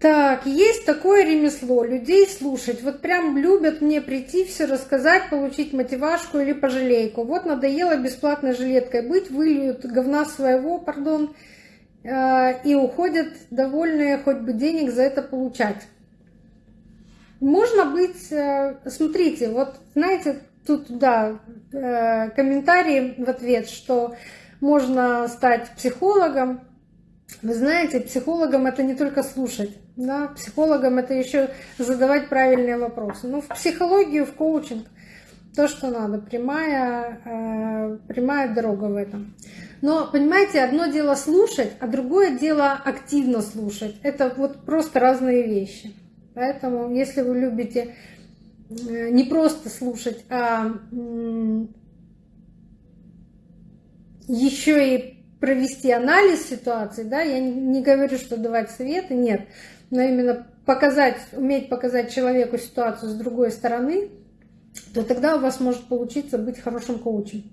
Так, есть такое ремесло, людей слушать. Вот прям любят мне прийти, все рассказать, получить мотивашку или пожалейку. Вот надоело бесплатной жилеткой быть, выльют говна своего, пардон, э, и уходят довольные, хоть бы денег за это получать. Можно быть, э, смотрите, вот знаете, тут, да, э, комментарий в ответ, что можно стать психологом, вы знаете, психологом это не только слушать, да, психологом это еще задавать правильные вопросы. Ну, в психологию, в коучинг то, что надо, прямая, э, прямая дорога в этом. Но, понимаете, одно дело слушать, а другое дело активно слушать. Это вот просто разные вещи. Поэтому, если вы любите э, не просто слушать, а еще и провести анализ ситуации, да, я не говорю, что давать советы, нет, но именно показать, уметь показать человеку ситуацию с другой стороны, то тогда у вас может получиться быть хорошим коучем.